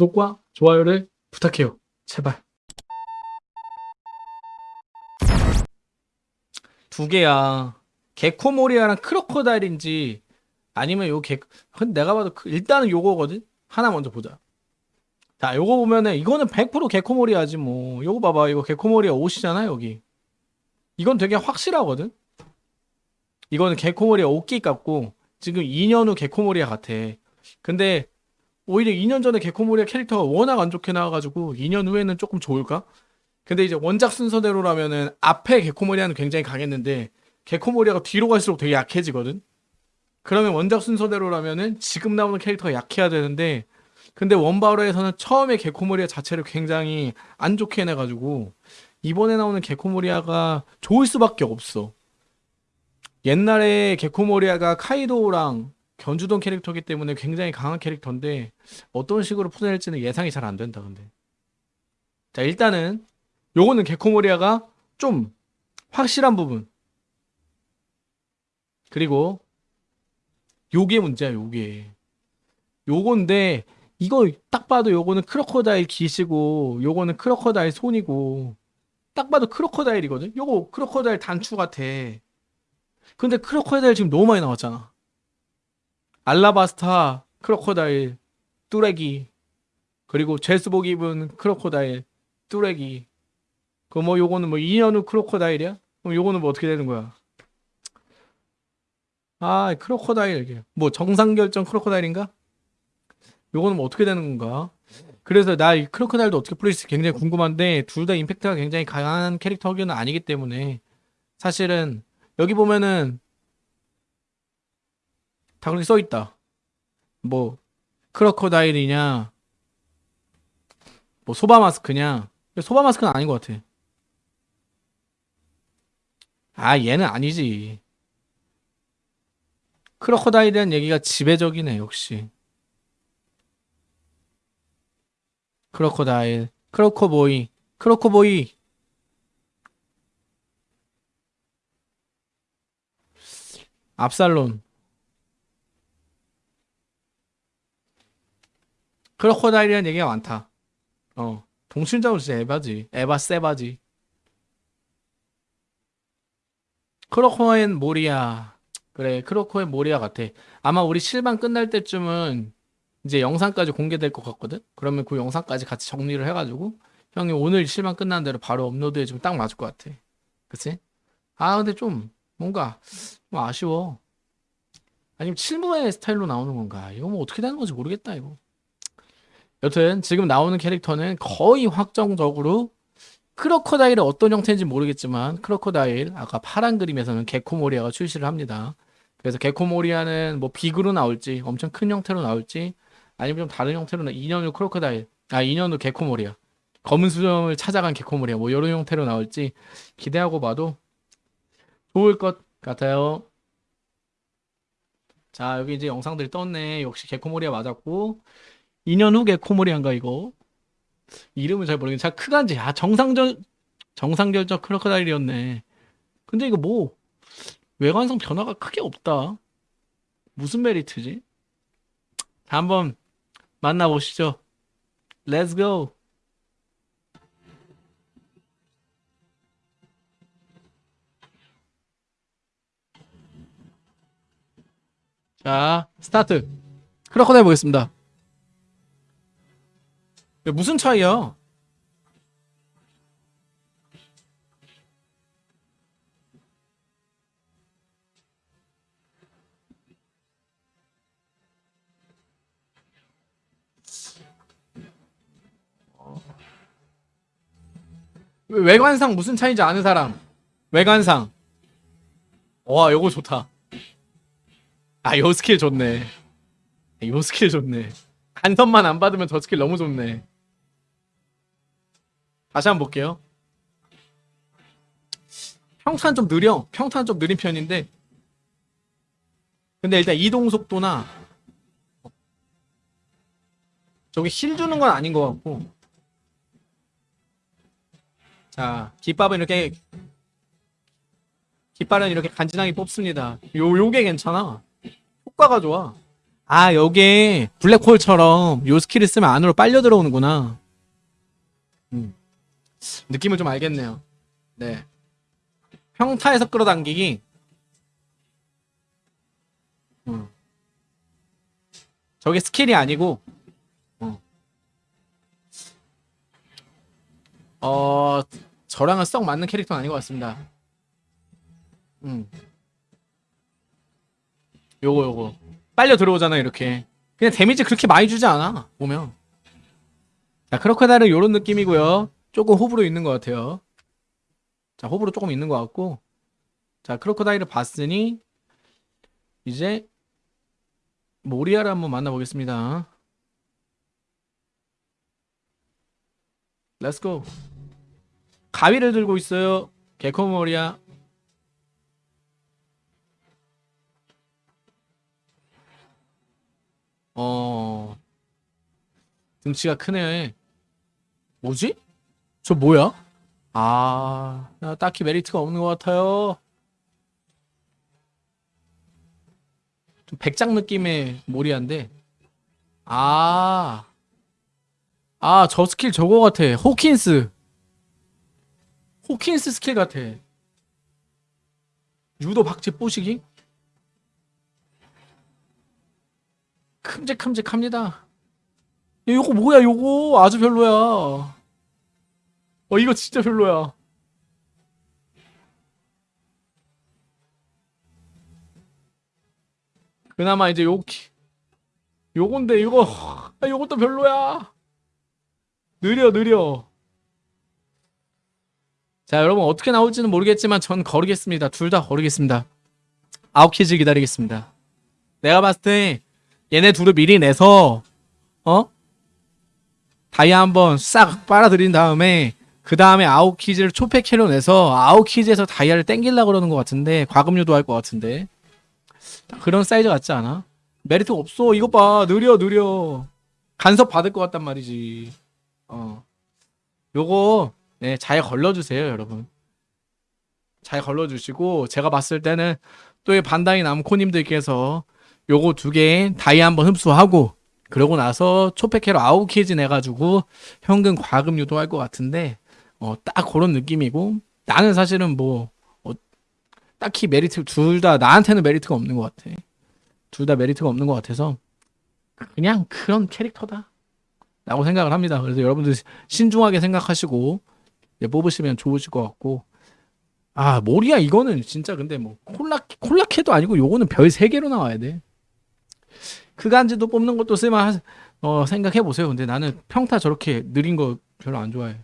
구독과 좋아요를 부탁해요. 제발. 두 개야. 개코모리아랑 크로코다일인지 아니면 요 개, 근데 내가 봐도 그- 일단은 요거거든? 하나 먼저 보자. 자, 요거 보면은 이거는 100% 개코모리아지 뭐. 요거 봐봐. 이거 개코모리아 옷이잖아, 여기. 이건 되게 확실하거든? 이거는 개코모리아 옷깃 같고 지금 2년 후 개코모리아 같아. 근데 오히려 2년 전에 개코모리아 캐릭터가 워낙 안 좋게 나와가지고 2년 후에는 조금 좋을까? 근데 이제 원작 순서대로라면은 앞에 개코모리아는 굉장히 강했는데 개코모리아가 뒤로 갈수록 되게 약해지거든? 그러면 원작 순서대로라면은 지금 나오는 캐릭터가 약해야 되는데 근데 원바로에서는 처음에 개코모리아 자체를 굉장히 안 좋게 해내가지고 이번에 나오는 개코모리아가 좋을 수밖에 없어. 옛날에 개코모리아가 카이도랑 견주던 캐릭터이기 때문에 굉장히 강한 캐릭터인데 어떤 식으로 풀어낼지는 예상이 잘 안 된다 근데. 자 일단은 요거는 개코모리아가 좀 확실한 부분. 그리고 요게 문제야 요게. 요건데 이거 딱 봐도 요거는 크로커다일 기시고 요거는 크로커다일 손이고 딱 봐도 크로커다일이거든? 요거 크로커다일 단추 같아. 근데 크로커다일 지금 너무 많이 나왔잖아 알라바스타 크로코다일 뚜레기 그리고 제스복 입은 크로코다일 뚜레기 그 뭐 요거는 뭐 2년 후 크로코다일이야? 그럼 요거는 뭐 어떻게 되는 거야? 아 크로코다일 이게 뭐 정상결정 크로코다일인가? 요거는 뭐 어떻게 되는 건가? 그래서 나 이 크로코다일도 어떻게 풀릴지 굉장히 궁금한데 둘 다 임팩트가 굉장히 강한 캐릭터는 아니기 때문에 사실은 여기 보면은 다 그렇게 써 있다. 뭐 크로커다일이냐, 뭐 소바 마스크냐. 소바 마스크는 아닌 것 같아. 아 얘는 아니지. 크로커다일이라는 얘기가 지배적이네 역시. 크로커다일, 크로커보이, 크로커보이. 압살론. 크로커다일이라는 얘기가 많다. 어. 동심자로 진짜 에바지. 에바 세바지. 크로코엔 모리아. 그래, 크로코엔 모리아 같아. 아마 우리 실방 끝날 때쯤은 이제 영상까지 공개될 것 같거든? 그러면 그 영상까지 같이 정리를 해가지고 형이 오늘 실방 끝난 대로 바로 업로드해주면 딱 맞을 것 같아. 그치? 아, 근데 좀 뭔가 좀 아쉬워. 아니면 칠무의 스타일로 나오는 건가? 이거 뭐 어떻게 되는 건지 모르겠다, 이거. 여튼 지금 나오는 캐릭터는 거의 확정적으로 크로커다일의 어떤 형태인지 모르겠지만 크로커다일 아까 파란 그림에서는 개코모리아가 출시를 합니다. 그래서 개코모리아는 뭐 빅으로 나올지 엄청 큰 형태로 나올지 아니면 좀 다른 형태로 나 2년 후 크로커다일 아 2년 후 개코모리아 검은 수염을 찾아간 개코모리아 뭐 이런 형태로 나올지 기대하고 봐도 좋을 것 같아요. 자 여기 이제 영상들이 떴네 역시 개코모리아 맞았고 2년 후 개코모리안가 이거? 이름을 잘 모르겠는데 자 크간지. 아 정상전 정상결정 크로커다일이었네. 근데 이거 뭐 외관상 변화가 크게 없다. 무슨 메리트지? 자, 한번 만나보시죠. Let's go 자 start. 크로커다일 보겠습니다 야, 무슨 차이야? 외관상 무슨 차이인지 아는 사람? 외관상. 와 요거 좋다. 아 요 스킬 좋네. 요 스킬 좋네. 간섭만 안 받으면 저 스킬 너무 좋네. 다시 한번 볼게요. 평타 좀 느려. 평타 좀 느린 편인데. 근데 일단 이동 속도나 저기 힐 주는 건 아닌 것 같고. 자, 깃발은 이렇게 깃발은 이렇게 간지나게 뽑습니다. 요 요게 괜찮아. 효과가 좋아. 아 여기에 블랙홀처럼 요 스킬을 쓰면 안으로 빨려 들어오는구나 음. 느낌을 좀 알겠네요. 네. 평타에서 끌어당기기. 음. 저게 스킬이 아니고 어. 어 저랑은 썩 맞는 캐릭터는 아닌 것 같습니다. 음. 요거 요거. 빨려 들어오잖아 이렇게. 그냥 데미지 그렇게 많이 주지 않아 보면. 자 크로커다일은 요런 느낌이고요 조금 호불호 있는 것 같아요. 자 호불호 조금 있는 것 같고. 자 크로커다일을 봤으니 이제 모리아를 한번 만나보겠습니다. Let's go 가위를 들고 있어요. 겟코 모리아. 어 등치가 크네. 뭐지? 저 뭐야? 아나 딱히 메리트가 없는 것 같아요 좀 백작 느낌의 모리아인데 아 아, 저 스킬 저거 같아. 호킨스. 호킨스 스킬 같아. 유도 박제 뽀시기? 큼직큼직합니다. 야, 요거 뭐야, 요거. 아주 별로야. 어, 이거 진짜 별로야. 그나마 이제 요, 요건데, 이거, 아, 요것도 별로야. 느려 느려 자 여러분 어떻게 나올지는 모르겠지만 전 거르겠습니다 둘 다 거르겠습니다 아웃키즈 기다리겠습니다 내가 봤을 때 얘네 둘을 미리 내서 어? 다이아 한번 싹 빨아들인 다음에 그 다음에 아웃키즈를 초패캐로 내서 아웃키즈에서 다이아를 땡기려고 그러는 것 같은데 과금 유도 할 것 같은데 그런 사이즈 같지 않아? 메리트 없어 이것 봐 느려 느려 간섭 받을 것 같단 말이지 어. 요거 네, 잘 걸러주세요, 여러분. 잘 걸러주시고 제가 봤을 때는 또 이 반다이 남코님들께서 요거 두 개 다이아 한번 흡수하고 그러고 나서 초패캐로 아웃키즈 내가지고 현금 과금 유도할 것 같은데 어, 딱 그런 느낌이고 나는 사실은 뭐 어, 딱히 메리트 둘 다 나한테는 메리트가 없는 것 같아. 둘 다 메리트가 없는 것 같아서 그냥 그런 캐릭터다. 라고 생각을 합니다. 그래서 여러분들 신중하게 생각하시고 예, 뽑으시면 좋으실 것 같고 아 모리아 이거는 진짜 근데 뭐 콜라 콜라캐도 아니고 요거는 별 3개로 나와야 돼. 그간지도 뽑는 것도 쓸만 어, 생각해 보세요. 근데 나는 평타 저렇게 느린 거 별로 안 좋아해.